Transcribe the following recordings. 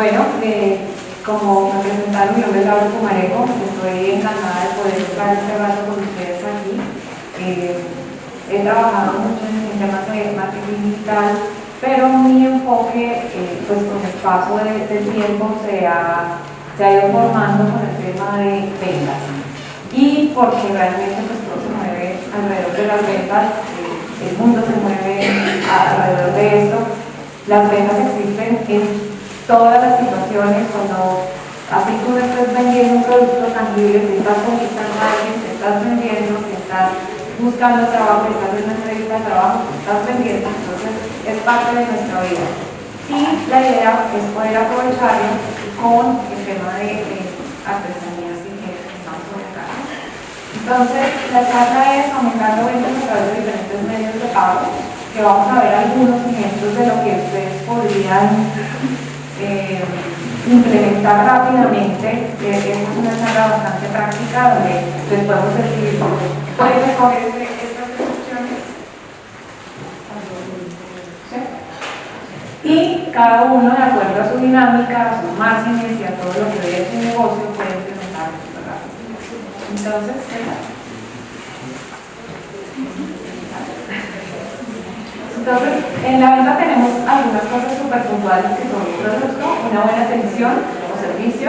Bueno, eh, como me presentaron, mi nombre es Laura Pumareco, estoy encantada de poder estar este rato con ustedes aquí. Eh, he trabajado mucho en temas de marketing digital, pero mi enfoque, eh, pues con el paso del tiempo, se ha, se ha ido formando con el tema de ventas. Y porque realmente pues, todo se mueve alrededor de las ventas, el mundo se mueve alrededor de esto. Las ventas existen en todas las situaciones, cuando así tú estés vendiendo un producto tangible, si estás conquistando a alguien, si estás vendiendo, si estás buscando trabajo, estás en una entrevista de trabajo, estás vendiendo, entonces es parte de nuestra vida. Y la idea es poder aprovecharlo con el tema de, artesanías y que estamos colocando. Entonces, la charla es aumentando ventas a través de diferentes medios de pago, que vamos a ver algunos ejemplos de lo que ustedes podrían eh, implementar rápidamente. Eh, es una charla bastante práctica donde les podemos decir, pueden escoger estas opciones y cada uno, de acuerdo a su dinámica, a sus márgenes y a todo lo que ve su negocio, puede implementar Entonces, Entonces, en la venta tenemos algunas cosas súper puntuales que son un producto, una buena atención o servicio,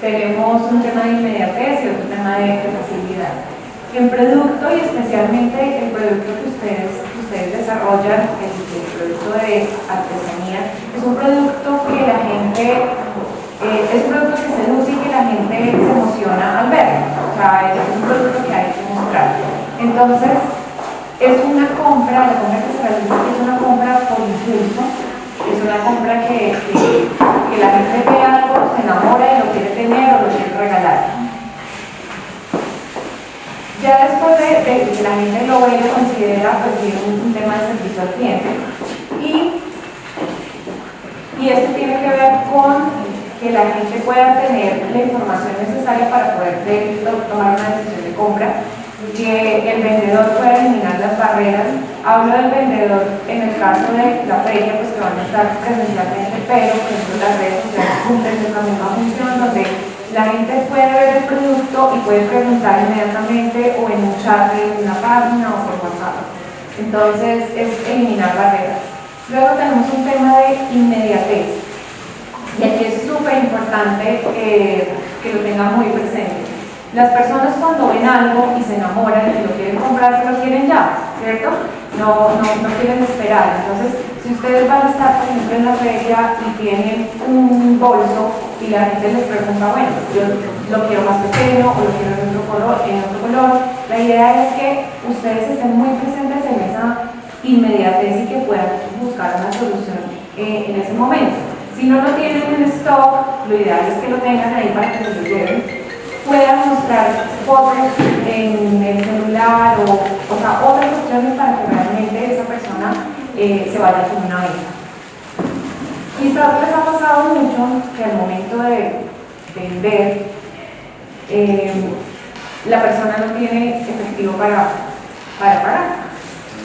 tenemos un tema de inmediatez y otro tema de facilidad. En producto y especialmente el producto que ustedes, ustedes desarrollan, el, producto de artesanía, es un producto que la gente, eh, es un producto que seduce y que la gente se emociona al ver. O sea, es un producto que hay que mostrar. Entonces, es una compra, la compra que se realiza es una compra por impulso, es una compra que, que, la gente ve algo, se enamora y lo quiere tener o lo quiere regalar. Ya después de, que la gente lo ve lo considera, pues tiene un, tema de servicio al cliente. Y, y esto tiene que ver con que la gente pueda tener la información necesaria para poder tomar una decisión de compra que el vendedor pueda eliminar las barreras. Hablo del vendedor en el caso de la feria, pues que van a estar presencialmente, pero por ejemplo las redes sociales cumplen la misma función donde la gente puede ver el producto y puede preguntar inmediatamente o en un chat de una página o por WhatsApp. Entonces es eliminar barreras. Luego tenemos un tema de inmediatez. Y aquí es súper importante eh, que lo tengan muy presente. Las personas cuando ven algo y se enamoran y lo quieren comprar, se lo quieren ya, ¿cierto? No, no, no quieren esperar. Entonces, si ustedes van a estar, por ejemplo, en la feria y tienen un bolso y la gente les pregunta, bueno, yo lo quiero más pequeño o lo quiero en otro color, en otro color, la idea es que ustedes estén muy presentes en esa inmediatez y que puedan buscar una solución eh, en ese momento. Si no lo tienen en stock, lo ideal es que lo tengan ahí para que se lo lleven puedan mostrar fotos en el celular o, o sea, otras opciones para que realmente esa persona eh, se vaya con una venta. Quizás les ha pasado mucho que al momento de vender, eh, la persona no tiene efectivo para, para pagar.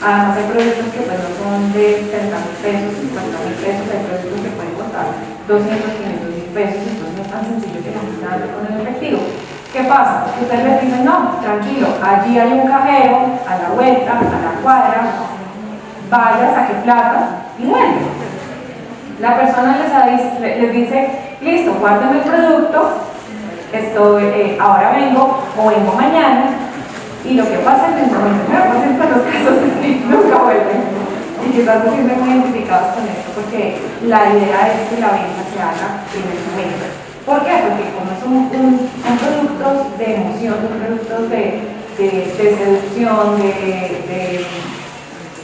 Además hay productos que pues, no son de 30 mil pesos, 50 mil pesos, hay productos que pueden costar 200, 500 mil pesos, entonces no es tan sencillo que gente con el efectivo. ¿Qué pasa? Ustedes les dicen, no, tranquilo, allí hay un cajero, a la vuelta, a la cuadra, vaya, saque plata y vuelve. La persona les, dice, listo, guarden el producto, estoy, eh, ahora vengo o vengo mañana, y lo que pasa en el momento que pasa en los casos es que nunca vuelven. Y quizás se sienten muy identificados con esto, porque la idea es que la venta se haga en el momento. ¿Por qué? Porque como son, productos de emoción, son productos de, seducción, de,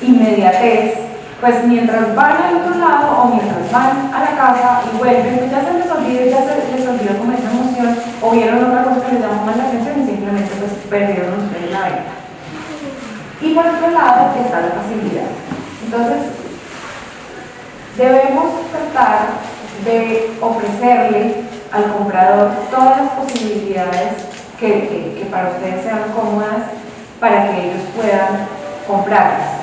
inmediatez, pues mientras van al otro lado o mientras van a la casa y vuelven, pues ya se les olvidó, ya se les olvidó como esa emoción o vieron otra cosa que les llamó más la atención y simplemente pues perdieron ustedes la venta. Y por otro lado está la facilidad. Entonces, debemos tratar de ofrecerle al comprador todas las posibilidades que, para ustedes sean cómodas para que ellos puedan comprarlas.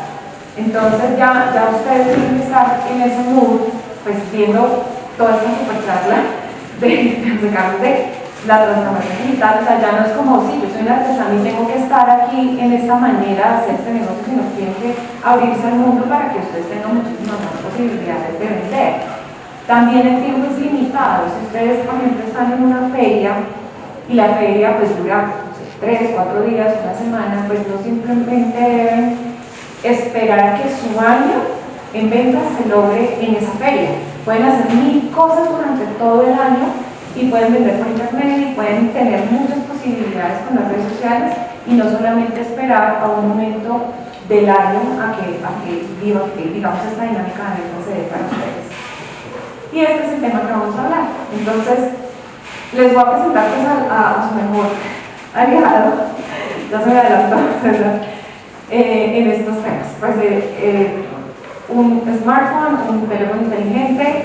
Entonces ya, ya ustedes tienen que estar en ese mood, pues viendo toda esta super charla de, de, de la transformación digital, o sea, ya no es como, si yo soy una artesana y tengo que estar aquí en esta manera de hacer este negocio, sino que tiene que abrirse al mundo para que ustedes tengan muchísimas más posibilidades de vender. También el tiempo es limitado, si ustedes, por ejemplo, están en una feria y la feria pues dura tres, cuatro días, una semana, pues no simplemente deben esperar que su año en ventas se logre en esa feria. Pueden hacer mil cosas durante todo el año y pueden vender por internet y pueden tener muchas posibilidades con las redes sociales y no solamente esperar a un momento del año a que, a que digamos esta dinámica de venta se dé para ustedes. Y este es el tema que vamos a hablar. Entonces, les voy a presentar pues, a, su mejor aliado, ya se me adelantó, eh, en estos temas. Pues, eh, eh, un smartphone, un teléfono inteligente,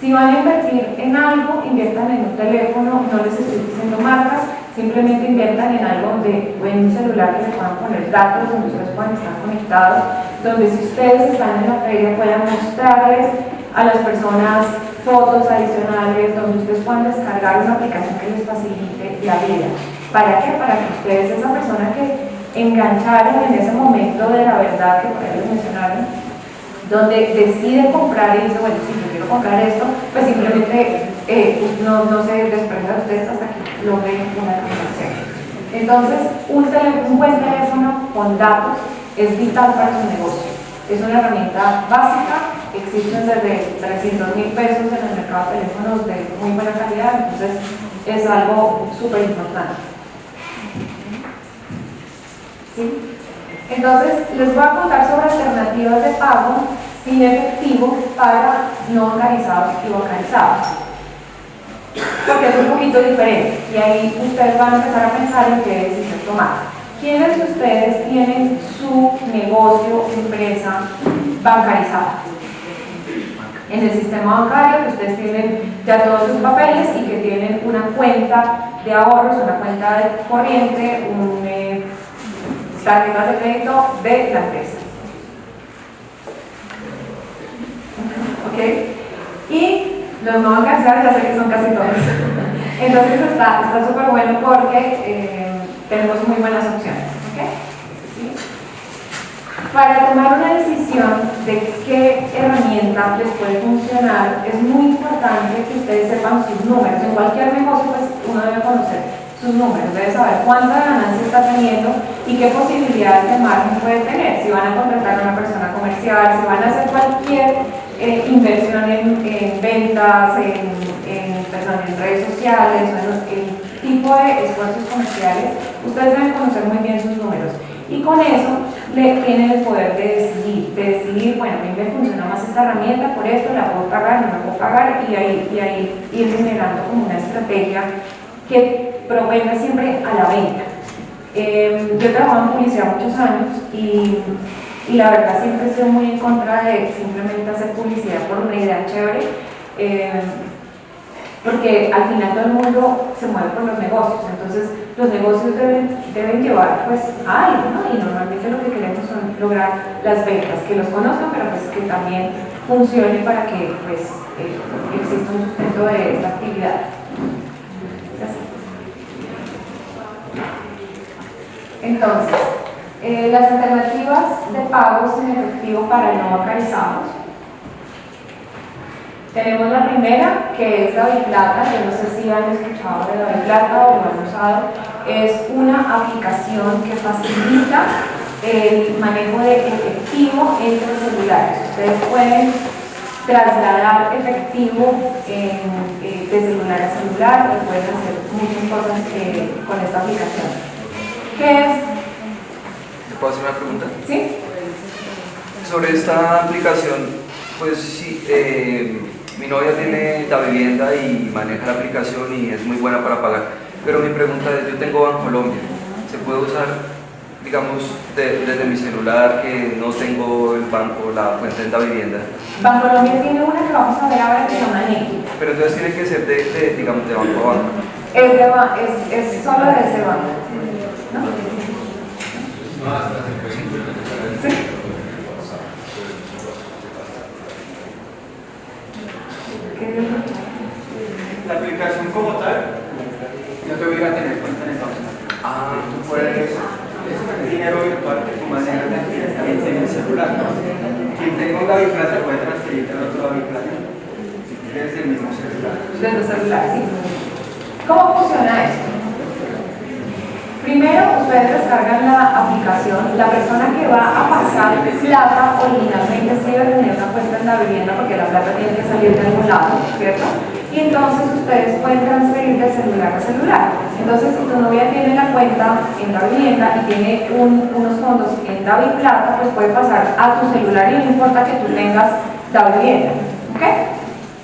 si van a invertir en algo, inviertan en un teléfono, no les estoy diciendo marcas, simplemente inviertan en algo donde, en un celular que se puedan poner datos, donde ustedes puedan estar conectados, donde si ustedes están en la feria puedan mostrarles a las personas fotos adicionales, donde ustedes puedan descargar una aplicación que les facilite la vida. ¿Para qué? Para que ustedes, esa persona que engancharon en ese momento de la verdad que por ahí les mencionaron, donde decide comprar y dice, bueno, si yo quiero comprar esto, pues simplemente eh, no, no, se desprenda de ustedes hasta que logren una transacción. Entonces, un, un buen teléfono con datos es vital para su negocio. Es una herramienta básica, existen desde 300 mil pesos en el mercado de teléfonos de muy buena calidad, entonces es algo súper importante. ¿Sí? Entonces, les voy a contar sobre alternativas de pago sin efectivo para no organizados y organizados. Porque es un poquito diferente y ahí ustedes van a empezar a pensar en qué decisión tomar. ¿Quiénes de ustedes tienen su negocio, empresa bancarizada? En el sistema bancario, que ustedes tienen ya todos sus papeles y que tienen una cuenta de ahorros, una cuenta de corriente, un eh, tarjeta de crédito de la empresa. ¿Ok? Y los no bancarizar ya sé que son casi todos. Entonces está súper bueno porque eh, tenemos muy buenas opciones. Para tomar una decisión de qué herramienta les puede funcionar, es muy importante que ustedes sepan sus números. En cualquier negocio pues, uno debe conocer sus números, debe saber cuánta ganancia está teniendo y qué posibilidades de margen puede tener. Si van a contratar a una persona comercial, si van a hacer cualquier eh, inversión en, ventas, en, en, redes sociales, en tipo de esfuerzos comerciales, ustedes deben conocer muy bien sus números. Y con eso le tienen el poder de decidir, de decidir, bueno, a mí me funciona más esta herramienta, por esto la puedo pagar, no la puedo pagar, y ahí, y ahí ir generando como una estrategia que provenga siempre a la venta. Eh, yo he trabajado en publicidad muchos años y, y, la verdad siempre he sido muy en contra de simplemente hacer publicidad por una idea chévere, eh, porque al final todo el mundo se mueve por los negocios, entonces los negocios deben, deben llevar pues a algo, ¿no? y normalmente lo que queremos son lograr las ventas, que los conozcan, pero pues que también funcione para que pues eh, exista un sustento de esta actividad. Entonces, eh, las alternativas de pago sin efectivo para no bancarizados. Tenemos la primera, que es David Plata, yo no sé si han escuchado de David Plata o lo han usado. Es una aplicación que facilita el manejo de efectivo entre celulares. Ustedes pueden trasladar efectivo eh, de celular a celular y pueden hacer muchas cosas eh, con esta aplicación. ¿Qué es? ¿Te puedo hacer una pregunta? Sí. Sobre esta aplicación, pues sí, eh, mi novia tiene la vivienda y maneja la aplicación y es muy buena para pagar. Pero mi pregunta es, yo tengo Bancolombia, ¿se puede usar, digamos, desde mi celular que no tengo el banco, la cuenta en la vivienda? Bancolombia tiene una que vamos a ver ahora que se llama Pero entonces tiene que ser de, digamos, de banco a banco. Es, de, es, es solo de ese banco. La aplicación como tal no te obliga a tener cuenta en Unidos. Ah, Tú puedes, es dinero virtual que tú manejas directamente en el celular. Quien tenga un David Plata puede transferirte al otro David Plata desde el mismo celular. desde el celular, ¿sí? ¿Cómo funciona esto? Primero, ustedes descargan la aplicación. La persona que va a pasar plata originalmente sí debe tener una cuenta en la vivienda porque la plata tiene que salir de algún lado, ¿cierto? Y entonces ustedes pueden transferir de celular a celular. Entonces, si tu novia tiene la cuenta en la vivienda y tiene un- unos fondos en David Plata, pues puede pasar a tu celular y no importa que tú tengas la vivienda, ¿ok?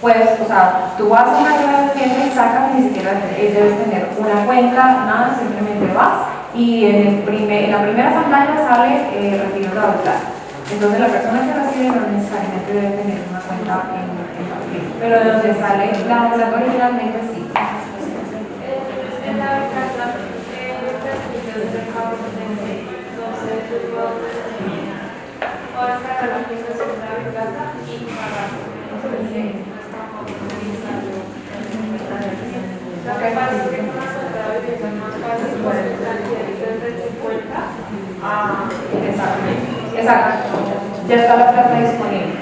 Pues, o sea, tú vas a una vivienda sacas, ni siquiera debes tener una cuenta, nada, simplemente vas y en, el primer- la primera pantalla sale eh, retiro plata. Entonces la persona que recibe no necesariamente debe tener una cuenta en, en vivienda, pero de donde sale la plata originalmente sí. En la carta, eh, servicios de pago de entonces yo puedo o descargar la aplicación de la plata y pagar. Lo que es que más fácil poder transferir desde tu cuenta a Exacto. Ya está la plata disponible.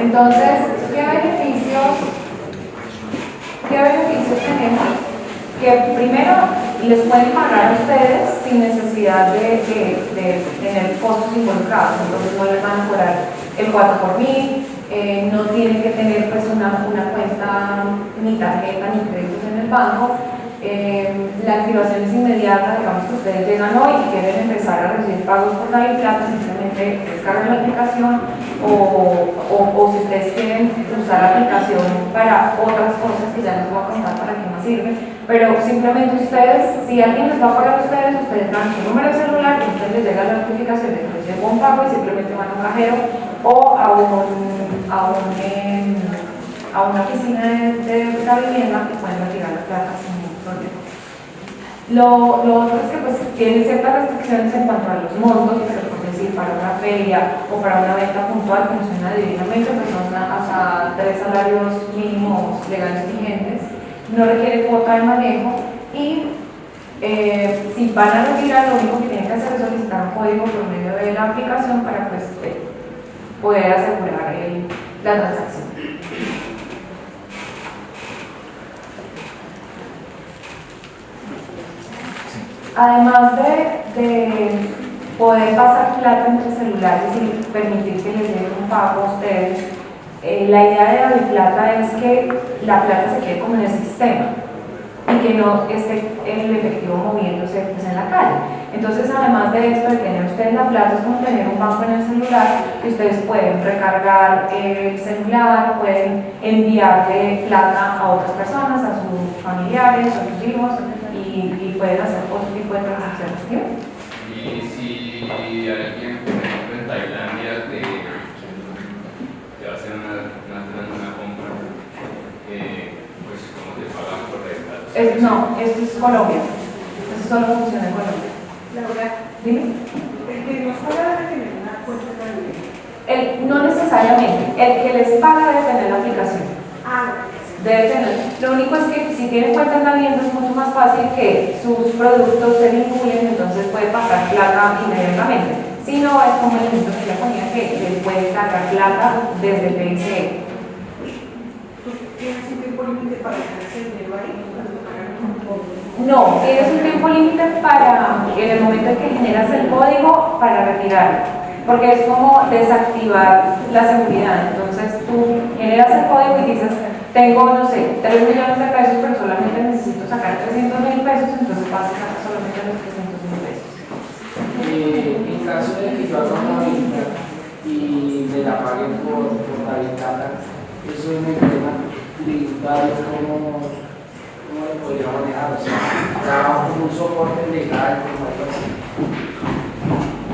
Entonces, ¿qué beneficios, qué beneficios tenemos? Que primero les pueden pagar a ustedes sin necesidad de, tener costos involucrados. Entonces no les van a cobrar el 4 por mil, eh, no tienen que tener pues una, una cuenta ni tarjeta ni créditos en banco. Eh, la activación es inmediata, digamos que ustedes llegan hoy y quieren empezar a recibir pagos por la Plata, simplemente descargan la aplicación o, o, o si ustedes quieren usar la aplicación para otras cosas que ya les voy a contar para qué más sirve, pero simplemente ustedes, si alguien les va a pagar a ustedes, ustedes dan su número de celular y ustedes les llega la notificación de que les un pago y simplemente van a un cajero o a un, a un, em, a una oficina de, de la vivienda que pueden retirar la plata sin ningún problema. Lo, otro es que pues tienen ciertas restricciones en cuanto a los montos, pero por decir, para una feria o para una venta puntual funciona divinamente, pues son hasta tres salarios mínimos legales vigentes, no requiere cuota de manejo y eh, si van a retirar, lo único que tienen que hacer es solicitar un código por medio de la aplicación para pues, eh, poder asegurar la transacción. Además de, de poder pasar plata entre celulares y permitir que les llegue un pago a ustedes, eh, la idea de la plata es que la plata se quede como en el sistema y que no esté el efectivo moviéndose pues, en la calle. Entonces, además de esto, de tener ustedes la plata, es como tener un banco en el celular que ustedes pueden recargar el celular, pueden enviarle plata a otras personas, a sus familiares, a sus hijos, y, y pueden hacer otro Es- no, esto es Colombia. Esto solo funciona en Colombia. Laura, Dime. el que nos paga debe tener una cuenta. El- no necesariamente. El que les paga debe tener la aplicación. Ah, Debe tener. Lo único es que si tienen cuenta en la vivienda es mucho más fácil que sus productos se vinculen, entonces puede pasar plata inmediatamente. Si no, es como el ejemplo que ya ponía que les puede cargar plata desde el PSE. ¿tú tienes un tiempo límite para dejar ese dinero ahí? Cuando pagan un poco. No, tienes un tiempo límite para, en el momento en que generas el código, para retirar. Porque es como desactivar la seguridad. Entonces tú generas el código y dices, tengo, no sé, 3 millones de pesos, pero solamente necesito sacar 300 mil pesos, entonces vas a sacar solamente los 300 mil pesos. Eh, en caso de que yo haga una venta y me la paguen por, por la ventana, eso es un problema tributario, ¿cómo, podría manejar? O sea, da un soporte legal, como algo así.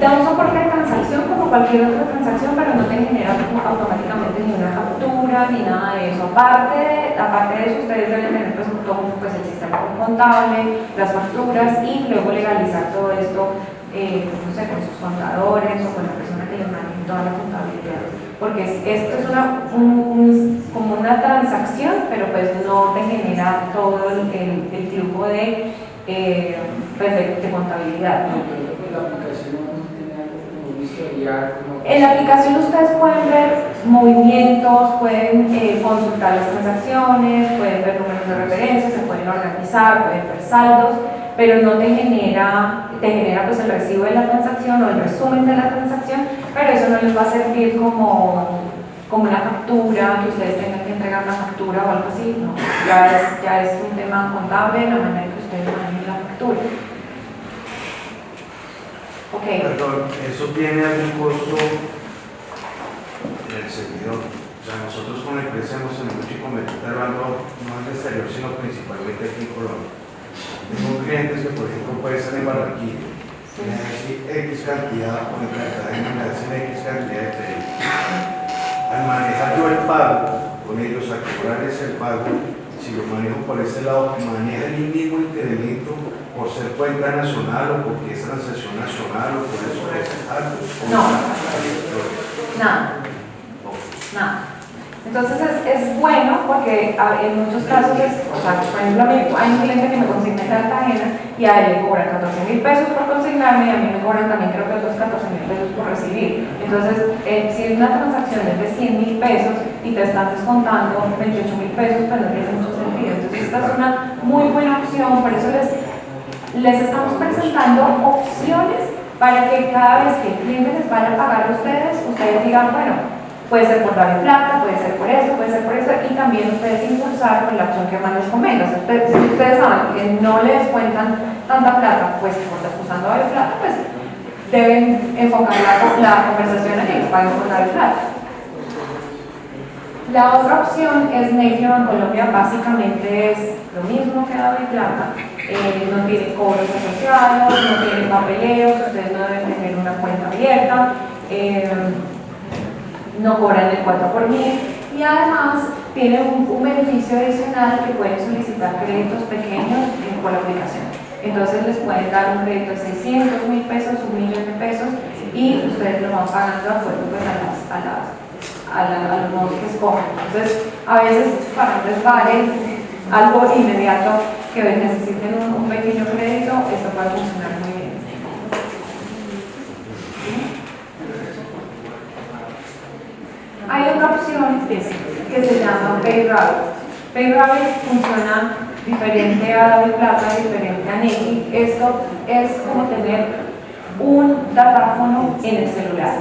Da un soporte de transacción como cualquier otra transacción, pero no te genera automáticamente ni una factura ni nada de eso. Aparte aparte de eso, ustedes deben tener pues, todo pues, el sistema contable, las facturas y luego legalizar todo esto, eh, pues, no sé, con sus contadores o con la persona que les maneje toda la contabilidad. Porque es- esto es una, un- un- como una transacción, pero pues no te genera todo el, el- el flujo de, eh, pues de, de contabilidad. No, pero la aplicación no tiene algo como un historial, como... En la aplicación ustedes pueden ver movimientos, pueden eh, consultar las transacciones, pueden ver números de referencia, se pueden organizar, pueden ver saldos, pero no te genera, te genera pues el recibo de la transacción o el resumen de la transacción, pero eso no les va a servir como, como una factura, que ustedes tengan que entregar una factura o algo así, no, ya es, ya es un tema contable, la manera en que ustedes manejen la factura. Ok. Perdón, ¿eso tiene algún costo del servidor? O sea, nosotros con la empresa hemos tenido mucho inconveniente hablando no en el exterior, sino principalmente aquí en Colombia. Tengo clientes que, por ejemplo, pueden estar en Barranquilla, me decir X cantidad, el cadena me hacen X cantidad de crédito. Al manejar yo el pago con ellos, a cobrarles el pago, si lo manejo por ese lado, maneja el mismo incremento por ser cuenta nacional o porque es transacción nacional o por eso es algo. No. Nada. Entonces es, es bueno porque en muchos casos, es, o sea, por ejemplo, a mí, hay un cliente que me consigna en Cartagena y a él le cobran 14 mil pesos por consignarme y a mí me cobran también creo que otros 14 mil pesos por recibir. Entonces, eh, si una transacción es de 100 mil pesos y te están descontando 28 mil pesos, pues no tiene mucho sentido. Entonces, esta es una muy buena opción, por eso les, les estamos presentando opciones para que cada vez que el cliente les vaya a pagar a ustedes, ustedes digan, bueno, puede ser por dar plata, puede ser por eso, puede ser por eso, y también ustedes impulsar con la opción que más les convenga. Si ustedes, si ustedes saben que no les cuentan tanta plata, pues por usando dar plata, pues deben enfocar la, conversación en que paguen por dar plata. La otra opción es Native en Colombia, básicamente es lo mismo que y Plata, eh, no tiene cobros asociados, no tiene papeleos, ustedes no deben tener una cuenta abierta, eh, no cobran el 4 por mil y además tienen un, beneficio adicional que pueden solicitar créditos pequeños eh, por aplicación. Entonces les pueden dar un crédito de 600 mil pesos, un millón de pesos y ustedes lo van pagando de acuerdo pues, a, las, a, las, a, los modos que escojan. Entonces a veces para que les algo inmediato que necesiten un, un pequeño crédito, esto puede funcionar muy bien. Hay otra opción que se llama PayRoute. PayRoute funciona diferente a y Plata, diferente a Neki. Esto es como tener un datáfono en el celular.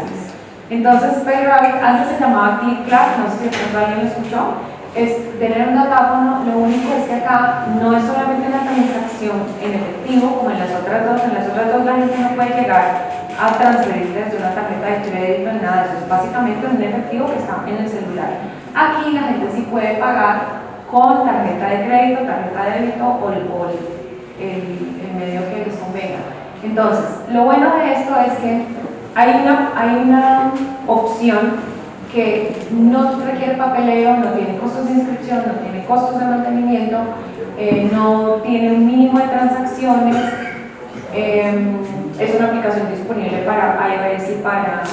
Entonces, PayRoute antes se llamaba ClickClack, no sé si alguien lo escuchó, es tener un datáfono, lo único es que acá no es solamente una transacción en efectivo como en las otras dos, en las otras dos la gente no puede llegar a transferir desde una tarjeta de crédito nada de eso, es básicamente un efectivo que está en el celular. Aquí la gente sí puede pagar con tarjeta de crédito, tarjeta de débito o el, el- el medio que les convenga. Entonces, lo bueno de esto es que hay una, hay una opción que no requiere papeleo, no tiene costos de inscripción, no tiene costos de mantenimiento, eh, no tiene un mínimo de transacciones, eh, es una aplicación disponible para iOS y para,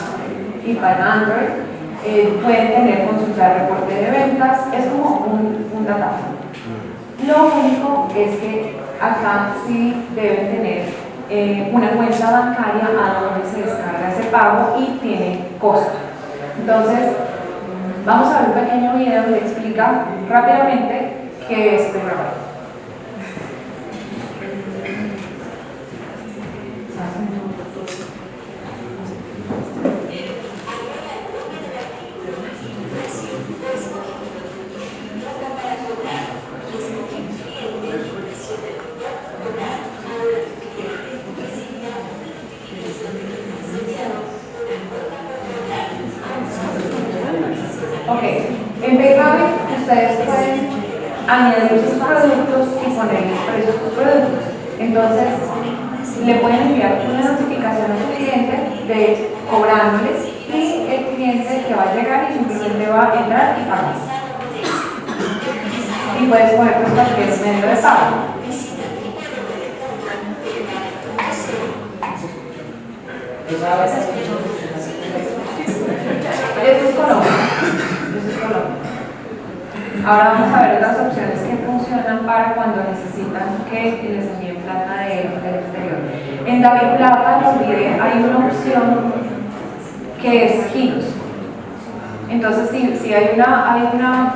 y para Android. Eh, pueden tener consultar reporte de ventas, es como un, un. Lo único es que acá sí deben tener eh, una cuenta bancaria a donde se descarga ese pago y tiene costo. Entonces, vamos a ver un pequeño video que explica rápidamente qué es PayRoute. Ok, en PayPal ustedes pueden añadir sus productos y ponerles precios a sus productos. Entonces, le pueden enviar una notificación a su cliente de cobrándoles y el cliente que va a llegar y simplemente va a entrar y pagar. Y puedes poner pues cualquier medio de pago. Esto es Colombia. Ahora vamos a ver otras opciones que funcionan para cuando necesitan que les envíen plata de- del exterior. En David Plata, los hay una opción que es giros. Entonces, si, si hay, una, hay una,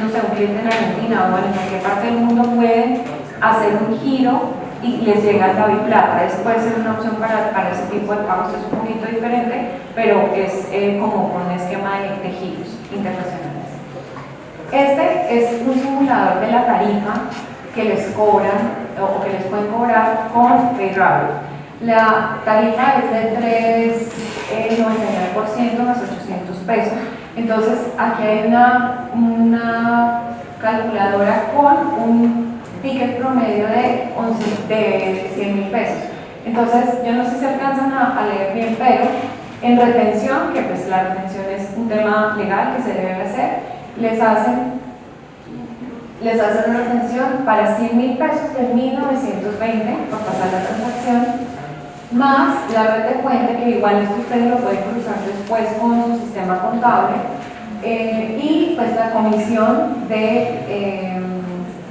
no sé, un cliente en Argentina o en cualquier parte del mundo puede hacer un giro y les llega el David Plata. Eso puede ser una opción para, para ese tipo de pagos, es un poquito diferente, pero es eh, como un esquema de, de giros internacionales. Este es un simulador de la tarifa que les cobran o que les pueden cobrar con PayRabbit. La tarifa es de 3,99% más 800 pesos. Entonces, aquí hay una, una calculadora con un ticket promedio de, 11 de 100 mil pesos. Entonces, yo no sé si alcanzan a, a leer bien, pero en retención, que pues la retención es un tema legal que se debe hacer, les hacen les hacen una retención para 100 mil pesos de 1920 por pasar la transacción, más la red de fuente, que igual esto ustedes lo pueden cruzar después con su sistema contable, eh, y pues la comisión de, eh,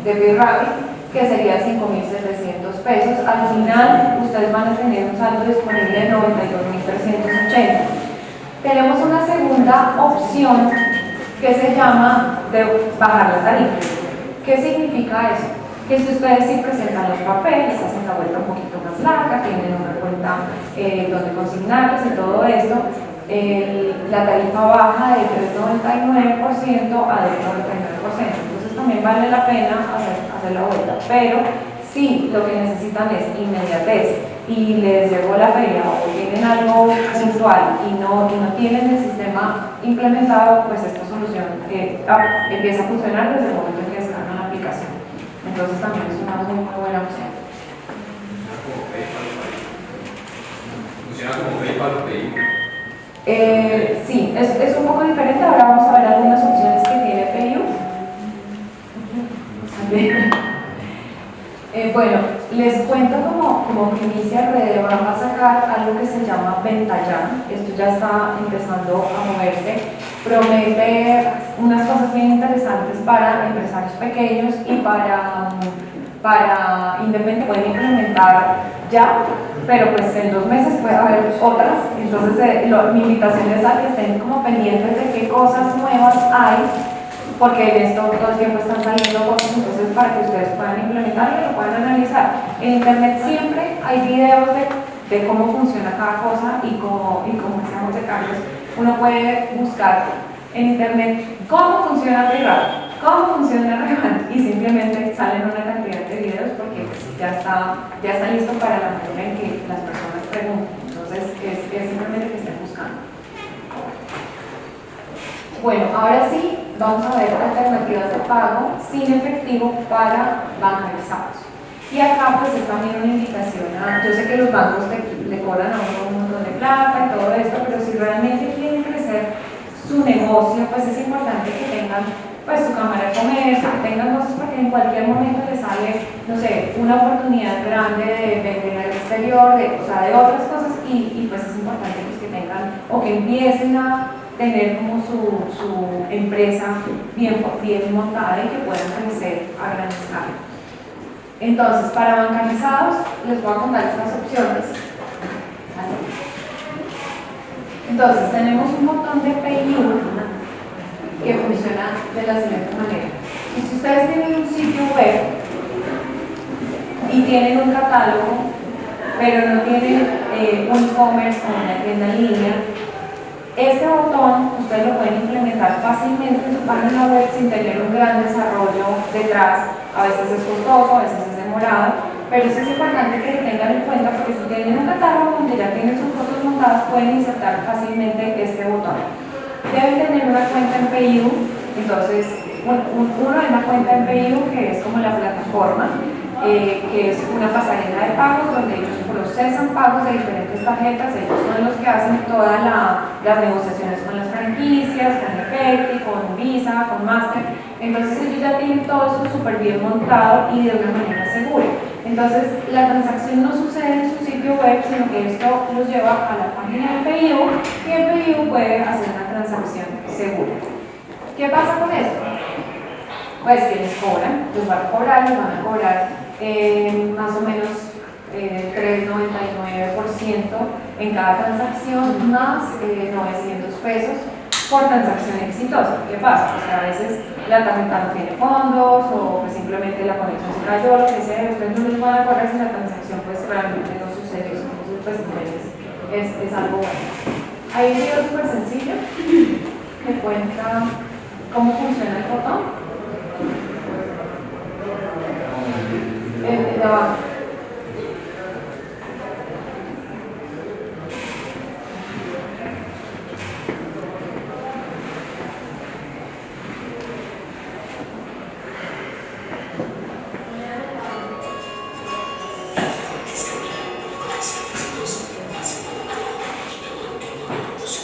de BitRabbit, que sería 5.700 pesos. Al final, ustedes van a tener un saldo disponible de 92.380. Tenemos una segunda opción que se llama de bajar la tarifa. ¿Qué significa eso? Que si ustedes sí presentan los papeles, hacen la vuelta un poquito más larga, tienen una cuenta eh, donde consignarles y todo esto, la tarifa baja de 3,99% a 2,99%. Entonces también vale la pena hacer, hacer la vuelta. Pero si lo que necesitan es inmediatez y les llegó la feria o tienen algo puntual y no, y no tienen el sistema implementado, pues esta eh, ah, empieza a funcionar desde el momento en que descargan la aplicación. Entonces también es una muy, muy buena opción. Funciona como PayPal o PayU. Eh, sí, es, es un poco diferente. Ahora vamos a ver algunas opciones que tiene PayU. Eh, bueno, les cuento como, como primicia Rede va a sacar algo que se llama Venta Ya. Esto ya está empezando a moverse. Promete unas cosas bien interesantes para empresarios pequeños y para, para independientes. Pueden implementar ya, pero pues en dos meses puede haber otras. Entonces, eh, mi invitación es a que estén como pendientes de qué cosas nuevas hay porque en esto todo el tiempo están saliendo cosas, entonces para que ustedes puedan implementar y lo puedan analizar. En internet siempre hay videos de, de cómo funciona cada cosa y cómo, y cómo hacemos de cambios. Uno puede buscar en internet cómo funciona Revat, cómo funciona Revat y simplemente salen una cantidad de videos porque pues, ya, está, ya está listo para la manera en que las personas preguntan. Entonces es, es simplemente que estén buscando. Bueno, ahora sí, vamos a ver alternativas de pago sin efectivo para bancarizados. Y acá pues es también una invitación a, yo sé que los bancos te- le cobran a uno un montón de plata y todo esto, pero si realmente su negocio, pues es importante que tengan pues su cámara de comercio, que tengan cosas porque en cualquier momento les sale, no sé, una oportunidad grande de vender al exterior, de, o sea, de otras cosas y, pues es importante pues, que tengan o que empiecen a tener como su, su empresa bien, bien montada y que puedan crecer a gran escala. Entonces, para bancarizados, les voy a contar estas opciones. Entonces, tenemos un montón de PayU que funciona de la siguiente manera. Y si ustedes tienen un sitio web y tienen un catálogo, pero no tienen eh, un e-commerce o una tienda en línea, este botón ustedes lo pueden implementar fácilmente en su página web sin tener un gran desarrollo detrás. A veces es costoso, a veces es demorado, pero es importante que lo tengan en cuenta porque si tienen un catálogo donde ya tienen sus fotos montadas, pueden insertar fácilmente este botón. Deben tener una cuenta en PayU, entonces un- un- uno es una cuenta en PayU que es como la plataforma, eh, que es una pasarela de pagos donde ellos procesan pagos de diferentes tarjetas, ellos son los que hacen todas la- las negociaciones con las franquicias, con Efecti, con Visa, con Master, entonces ellos ya tienen todo eso súper bien montado y de una manera. Entonces la transacción no sucede en su sitio web, sino que esto los lleva a la página del PIU y el PIU puede hacer una transacción segura. ¿Qué pasa con esto? pues que les cobran, los van a cobrar, les van a cobrar eh, más o menos eh, 3,99% en cada transacción más eh, 900 pesos por transacción exitosa. ¿Qué pasa? Pues que a veces la tarjeta no tiene fondos o pues simplemente la conexión se cayó, lo que sea, ustedes no les van a cobrar si la transacción pues realmente no sucedió. Entonces pues es, es algo bueno. Hay un video súper sencillo que cuenta cómo funciona el botón. El de abajo.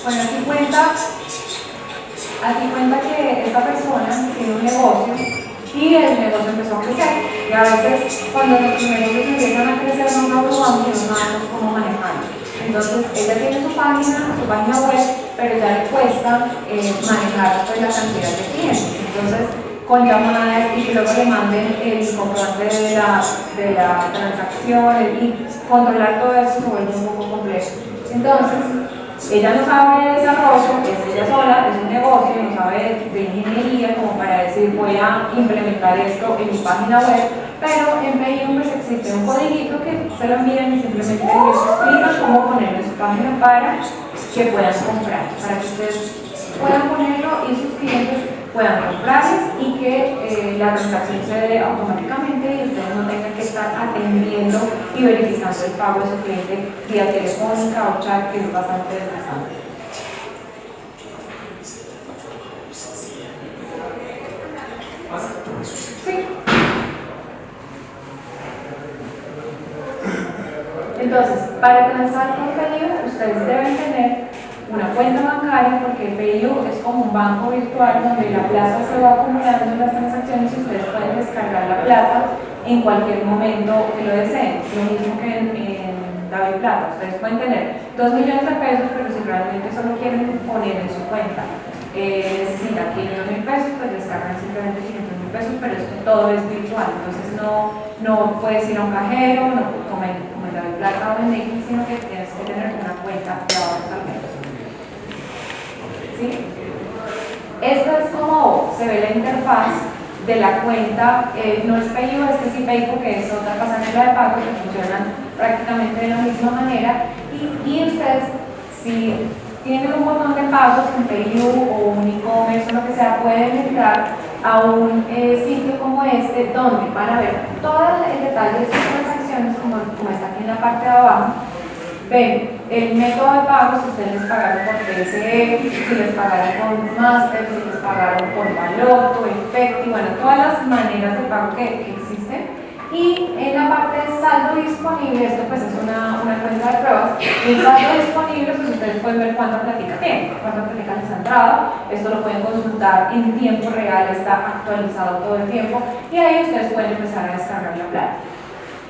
Bueno, aquí cuenta, aquí cuenta que esta persona tiene un negocio y el negocio empezó a crecer. Y a veces cuando los negocios empiezan a crecer no nos vamos y no sabemos cómo manejarlo. Entonces ella tiene su página, su página web, pero ya le cuesta eh, manejar pues, la cantidad de clientes. Entonces con llamadas y que luego le manden el comprobante de la, de la transacción y controlar todo eso se vuelve un poco complejo. Entonces, ella no sabe de desarrollo, es ella sola, es un negocio, no sabe de ingeniería como para decir voy a implementar esto en mi página web, pero en PayU pues existe un codiguito que se lo envían y simplemente les explican cómo ponerlo en su página para que puedan comprar, para que ustedes puedan ponerlo y sus clientes puedan comprarles y que eh, la transacción se dé automáticamente y ustedes no tengan que estar atendiendo y verificando el pago de su cliente vía telefónica o chat, que es bastante desgastante. Entonces, para transar con PayU, ustedes deben tener una cuenta bancaria porque PayU es como un banco virtual donde la plata se va acumulando en las transacciones y ustedes pueden descargar la plata en cualquier momento que lo deseen. Lo mismo que en, en David Plata. Ustedes pueden tener 2 millones de pesos, pero si realmente solo quieren poner en su cuenta, eh, necesitan 500 mil pesos, pues descargan simplemente 500 mil pesos, pero esto todo es virtual. Entonces no, no puedes ir a un cajero, no, como en, como en David Plata o en X, sino que tienes que tener una cuenta de ahorros. ¿Sí? Esta es como se ve la interfaz de la cuenta, eh, no es PayU, este sí PayU, que es otra pasarela de pago que funcionan prácticamente de la misma manera. Y, ustedes si tienen un montón de pagos en PayU o un e-commerce o lo que sea, pueden entrar a un eh, sitio como este donde van a ver todo el detalle de sus transacciones como, como está aquí en la parte de abajo. Ven el método de pago, si ustedes les pagaron por PSE, si les pagaron por Master, si les pagaron por Baloto, Efecti, bueno, todas las maneras de pago que, existen. Y en la parte de saldo disponible, esto pues es una, una cuenta de pruebas, en saldo disponible pues ustedes pueden ver cuánta plática tienen, cuánta plática les ha entrado, esto lo pueden consultar en tiempo real, está actualizado todo el tiempo y ahí ustedes pueden empezar a descargar la plata.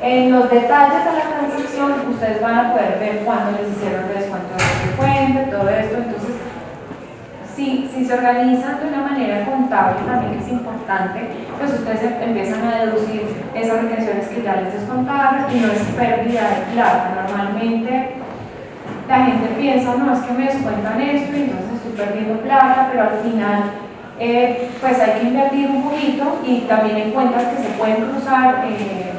En los detalles de la transacción ustedes van a poder ver cuándo les hicieron el descuento de fuente, todo esto, entonces si, si se organizan de una manera contable también es importante, pues ustedes em, empiezan a deducir esas retenciones que ya les descontaron y no es pérdida de plata. Normalmente la gente piensa, no, es que me descuentan esto y entonces estoy perdiendo plata, pero al final eh, pues hay que invertir un poquito y también en cuentas que se pueden cruzar eh,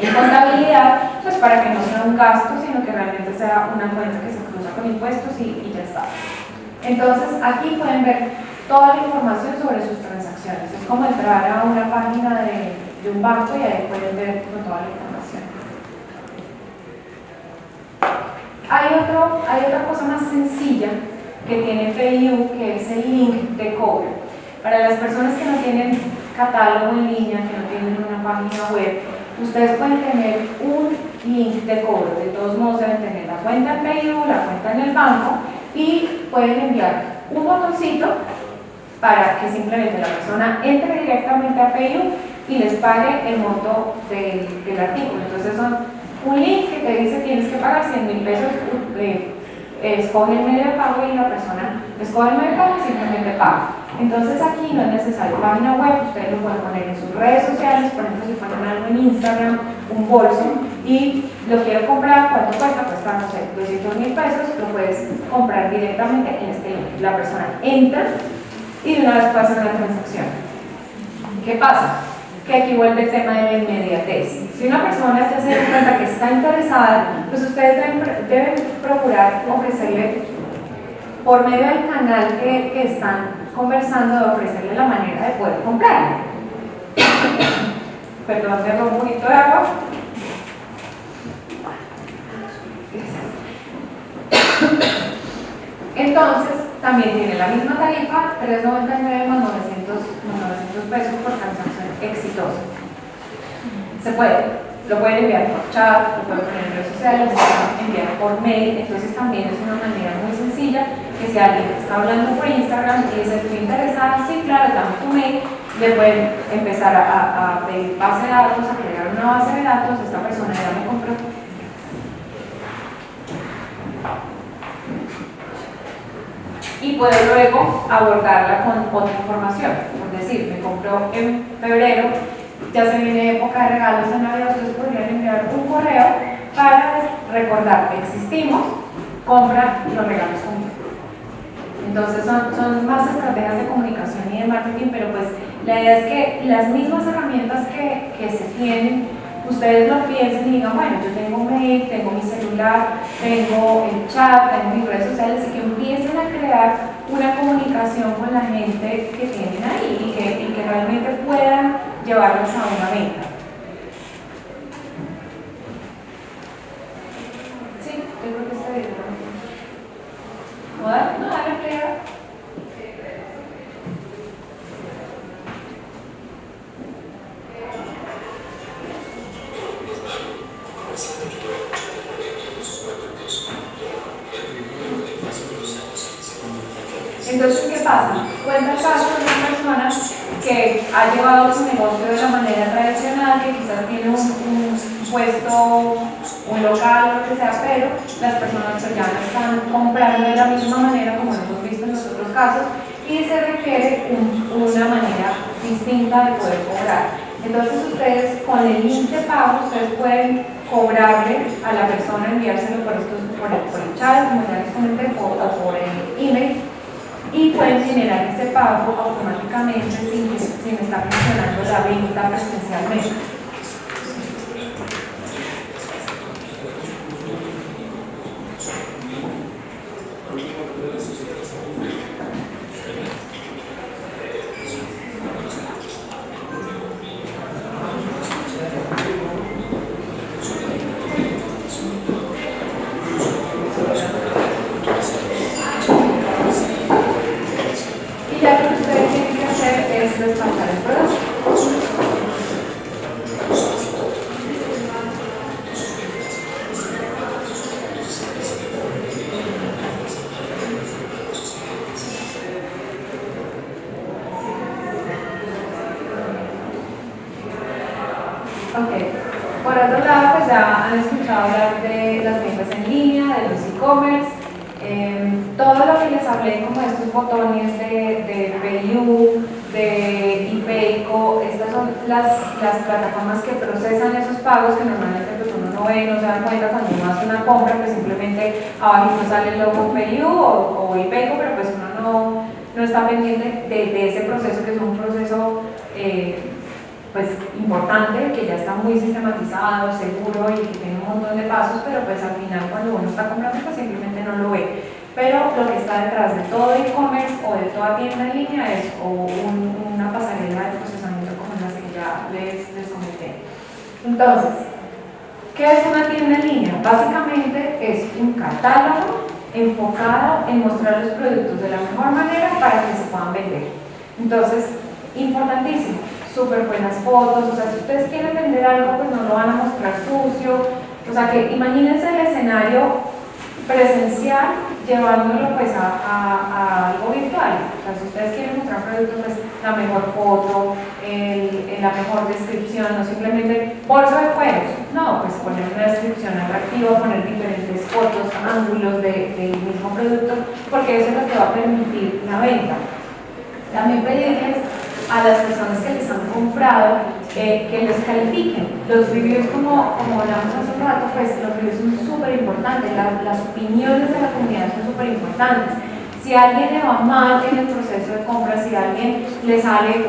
en contabilidad, pues para que no sea un gasto, sino que realmente sea una cuenta que se cruza con impuestos y, y ya está. Entonces aquí pueden ver toda la información sobre sus transacciones. Es como entrar a una página de, de un banco y ahí pueden ver toda la información. Hay, otro, hay otra cosa más sencilla que tiene PayU, que es el link de cobro. Para las personas que no tienen catálogo en línea, que no tienen una página web, ustedes pueden tener un link de cobro. De todos modos deben tener la cuenta en PayU, la cuenta en el banco y pueden enviar un botoncito para que simplemente la persona entre directamente a PayU y les pague el monto del, artículo. Entonces son un link que te dice tienes que pagar 100 mil pesos eh, escoge el medio de pago y la persona escoge el medio de pago y simplemente paga. Entonces aquí no es necesario página web, ustedes lo pueden poner en sus redes sociales, por ejemplo si ponen algo en Instagram, un bolso, y lo quiero comprar, ¿cuánto cuesta? Cuesta, no sé, 200 mil pesos, lo puedes comprar directamente en este link. La persona entra y de una vez hacer una transacción. ¿Qué pasa? Que aquí vuelve el tema de la inmediatez. Si una persona ya se da cuenta que está interesada, pues ustedes deben, deben procurar ofrecerle por medio del canal que, están conversando, de ofrecerle la manera de poder comprar. Perdón, me un poquito de agua. Entonces, también tiene la misma tarifa, 3.99 más 900, 900 pesos por transacción exitosa. Se puede, lo pueden enviar por chat, lo pueden poner en redes sociales, lo pueden enviar por mail, entonces también es una manera muy sencilla que si alguien está hablando por Instagram y dice estoy interesada, sí, claro, dame tu mail, le pueden empezar a, a pedir base de datos, a crear una base de datos, esta persona ya me compró y puede luego abordarla con otra información. Por decir, me compró en febrero, ya se viene época de regalos en Navidad, ustedes podrían enviar un correo para recordar que existimos, compra los regalos conmigo. Entonces son, son más estrategias de comunicación y de marketing, pero pues la idea es que las mismas herramientas que, que se tienen ustedes lo piensen y digan, bueno, yo tengo mail, tengo mi celular, tengo el chat, tengo mis redes sociales y que empiecen a crear una comunicación con la gente que tienen ahí y que, y que realmente puedan llevarlos a una venta. Sí, creo que bien. Que ha llevado su negocio de la manera tradicional, que quizás tiene un, puesto, un local, lo que sea, pero las personas ya no están comprando de la misma manera como hemos visto en los otros casos y se requiere una manera distinta de poder cobrar. Entonces ustedes con el link de pago, ustedes pueden cobrarle a la persona, enviárselo por, estos, por, el, por el chat, como ya les comenté, o por el email, y pueden generar ese pago automáticamente sin, sin estar funcionando la venta presencialmente. sale el logo PayU o, o pero pues uno no, no está pendiente de, ese proceso que es un proceso eh, pues importante, que ya está seguro y que tiene un montón de pasos, pero pues al final cuando uno está comprando pues simplemente no lo ve. Pero lo que está detrás de todo e-commerce o de toda tienda en línea es o una pasarela de procesamiento como la que ya les, les comenté. Entonces, ¿Qué es una tienda en línea? Básicamente es un catálogo enfocado en mostrar los productos de la mejor manera para que se puedan vender. Entonces, importantísimo, súper buenas fotos, o sea, si ustedes quieren vender algo, pues no lo van a mostrar sucio, o sea, que imagínense el escenario presencial llevándolo pues a, algo virtual. O sea, si ustedes quieren mostrar productos, pues la mejor foto, la mejor descripción, no simplemente bolso de cuero. No, pues poner una descripción atractiva, poner diferentes fotos, ángulos de- del mismo producto, porque eso es lo que va a permitir la venta. También pedirles a las personas que les han comprado eh, que les califiquen. Los reviews, como, como hablamos hace un rato, pues los reviews son súper importantes, la- las opiniones de la comunidad son súper importantes. Si a alguien le va mal en el proceso de compra, si a alguien le sale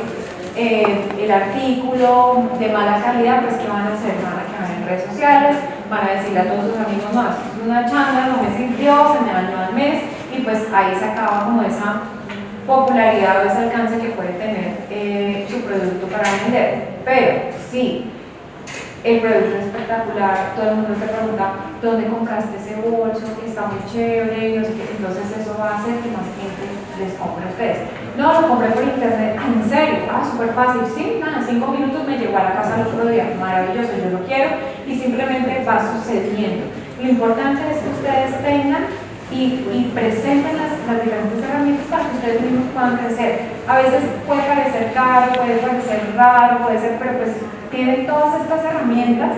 eh, el artículo de mala calidad, pues ¿qué van a hacer? Van a quedar en redes sociales, van a decirle a todos sus amigos, no, es una changa, no me sirvió, se me dañó al mes, y pues ahí se acaba como esa popularidad o ese alcance que puede tener eh, su producto para vender. Pero sí, el producto es espectacular, todo el mundo te pregunta dónde compraste ese bolso, que está muy chévere, entonces eso va a hacer que más gente les compre a ustedes. No, lo compré por internet, ¿en serio? Ah, súper fácil, sí, nada, cinco minutos me llegó a la casa el otro día, maravilloso, yo lo quiero y simplemente va sucediendo. Lo importante es que ustedes tengan y, y presenten las, las diferentes herramientas para que ustedes mismos puedan crecer. A veces puede parecer caro, puede parecer raro, puede ser, pero pues tienen todas estas herramientas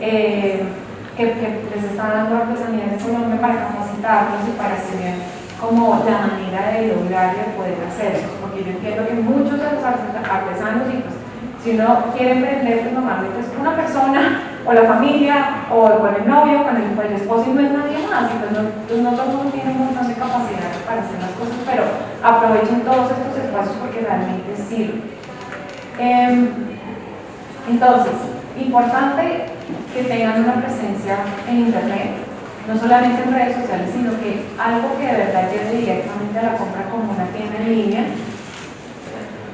eh, que, les están dando artesanías de Colombia para capacitarlos y para tener como la manera de lograr y de poder hacerlo. Porque yo entiendo que muchos de los artes- artesanos, y pues si uno quiere emprender, pues normalmente es una persona, o la familia, o con el novio, con el, con el esposo, y no es nadie más. Entonces, no, todo el mundo tiene un montón de capacidad para hacer las cosas, pero aprovechen todos estos espacios porque realmente sirven. Em, entonces, importante que tengan una presencia en Internet, no solamente en redes sociales, sino que algo que de verdad lleve directamente a la compra como una tienda en línea.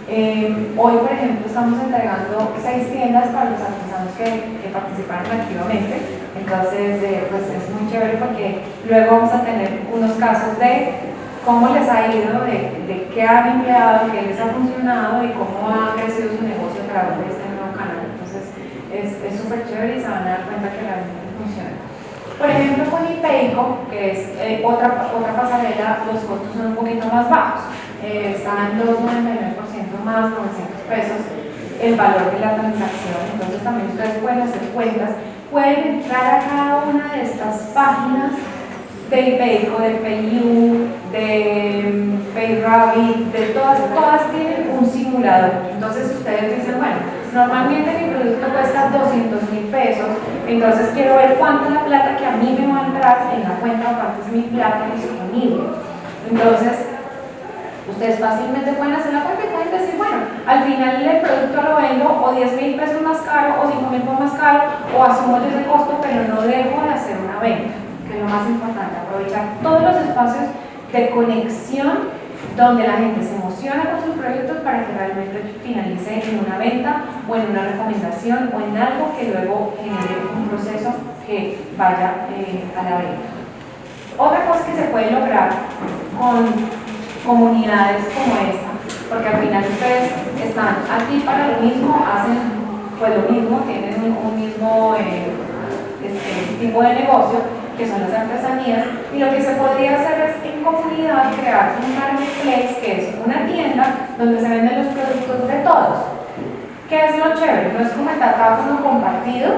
Eh, hoy, por ejemplo, estamos entregando seis tiendas para los artesanos que, que participaron activamente. Entonces, eh, pues es muy chévere porque luego vamos a tener unos casos de cómo les ha ido, de, de qué han empleado, qué les ha funcionado y cómo ha crecido su negocio a través de este nuevo canal. Entonces, es súper chévere y se van a dar cuenta que realmente funciona. Por ejemplo, con IPEICO, que es eh, otra, otra pasarela, los costos son un poquito más bajos. Eh, están en 2,99% más, 900 pesos el valor de la transacción. Entonces también ustedes pueden hacer cuentas, pueden entrar a cada una de estas páginas de IPEICO, de PayU, de PayRabbit, de todas, todas tienen un simulador. Entonces ustedes dicen, bueno, normalmente mi producto cuesta 200 mil pesos, entonces quiero ver cuánta es la plata que a mí me va a entrar en la cuenta cuánto es mi plata disponible. Entonces, ustedes fácilmente pueden hacer la cuenta y pueden decir, bueno, al final el producto lo vendo o 10 mil pesos más caro o 5 mil pesos más caro o asumo yo ese costo, pero no dejo de hacer una venta, que es lo más importante, aprovechar todos los espacios de conexión donde la gente se emociona con sus proyectos para que realmente finalice en una venta o en una recomendación o en algo que luego genere un proceso que vaya eh, a la venta. Otra cosa que se puede lograr con comunidades como esta, porque al final ustedes están aquí para lo mismo, hacen pues lo mismo, tienen un, mismo eh, este, tipo de negocio, que son las artesanías, y lo que se podría hacer es en comunidad crear un marketplace que es una tienda donde se venden los productos de todos. ¿Qué es lo chévere? No es como el datáfono compartido,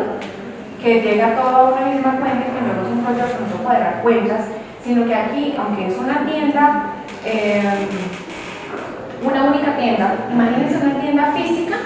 que llega todo a una misma cuenta y que luego es un rollo de pronto cuadrar cuentas, sino que aquí, aunque es una tienda, eh, una única tienda, imagínense una tienda física,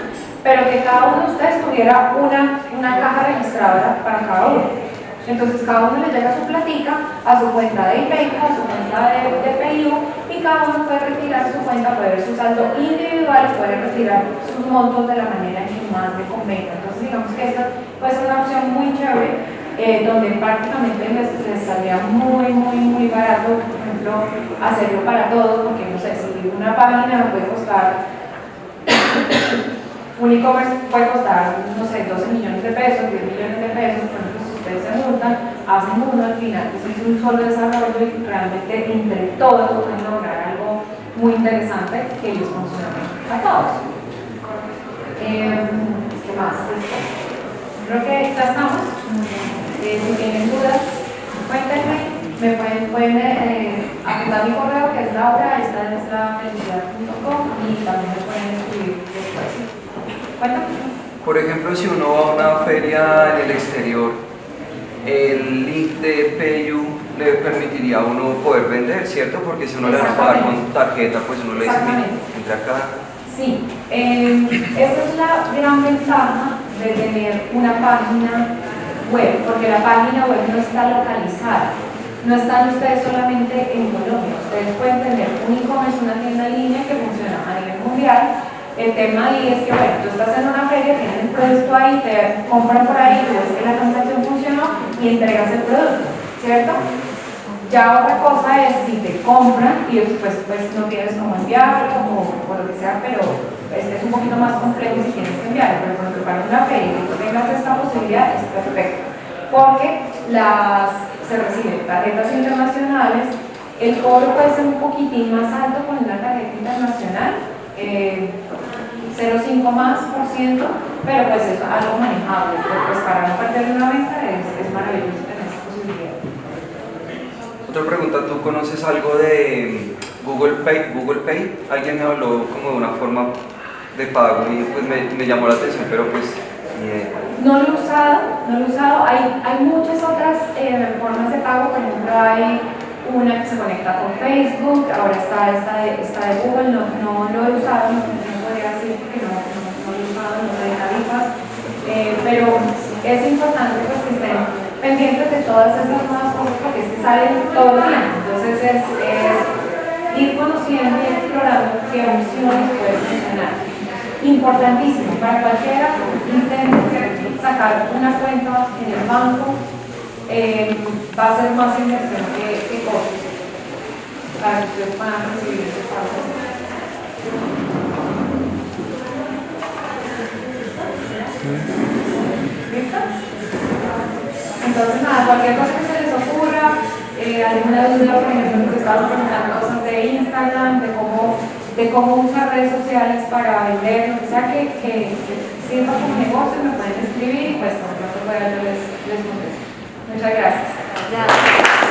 pero que cada uno de ustedes tuviera una, una caja registradora para cada uno. Entonces cada uno le llega su platica a su cuenta de IPEICO, a su cuenta de, de PIU y cada uno puede retirar su cuenta, puede ver su saldo individual, puede retirar sus montos de la manera en que más le convenga. Entonces digamos que esta puede ser una opción muy chévere eh, donde prácticamente les, saldría muy, muy, muy barato, por ejemplo, hacerlo para todos, porque no sé, si una página puede costar, un e-commerce puede costar, no sé, 12 millones de pesos, 10 millones de pesos, por ejemplo, si ustedes se juntan, hacen uno al final, pues es un solo desarrollo y realmente entre todos pueden lograr algo muy interesante que les funcione a todos. Eh, ¿Qué más? Creo que ya estamos. Eh, si tienen dudas, cuéntenme. Me pueden, pueden eh, apuntar mi correo que es laura, esta es la felicidad.com y también me pueden escribir después. Cuéntame. Por ejemplo, si uno va a una feria en el exterior el link de PayU le permitiría a uno poder vender, ¿cierto? Porque si uno le va a pagar con tarjeta, pues uno le dice, entra acá. Sí, eh, esa es la gran ventaja de tener una página web, porque la página web no está localizada. No están ustedes solamente en Colombia, ustedes pueden tener un e-commerce, una tienda en línea que funciona a nivel mundial. El tema ahí es que, bueno, tú estás en una feria, tienes el producto ahí, te compran por ahí, tú ves que la transacción funcionó y entregas el producto, ¿cierto? Ya otra cosa es si te compran y después pues, no tienes cómo enviarlo o, o lo que sea, pero es, es un poquito más complejo si tienes que enviarlo. Pero cuando preparas una feria y tú tengas esta posibilidad es perfecto. Porque las, se reciben tarjetas internacionales, el cobro puede ser un poquitín más alto con una tarjeta internacional, eh, 0,5 más por ciento, pero pues es algo manejable. Pero, Pues para no perder una venta es, es maravilloso tener esa posibilidad. Otra pregunta, ¿tú conoces algo de Google Pay? Google Pay, alguien me habló como de una forma de pago y pues me, llamó la atención, pero pues. No lo he usado, no lo he usado. Hay, hay muchas otras eh, formas de pago, por ejemplo, hay una que se conecta con Facebook, ahora está esta de, esta de Google, no, no lo he usado, no, no podría decir que no, no, no lo he usado, no sé de tarifas, eh, pero es importante pues, que estén pendientes de todas esas nuevas cosas porque es que salen todo el tiempo. Entonces es, es ir conociendo y explorando qué opciones pueden funcionar importantísimo para cualquiera intente sacar una cuenta en el banco eh, va a ser más inversión que, que costos para que ustedes puedan recibir ese pago. ¿Listo? Entonces nada, cualquier cosa que se les ocurra, eh, alguna duda, por ejemplo, que estaban preguntando cosas de Instagram, de cómo de cómo usar redes sociales para vender, o sea, que, que, que sirva como negocio, me pueden escribir y pues cuando pueda yo les, les contesto. Muchas gracias.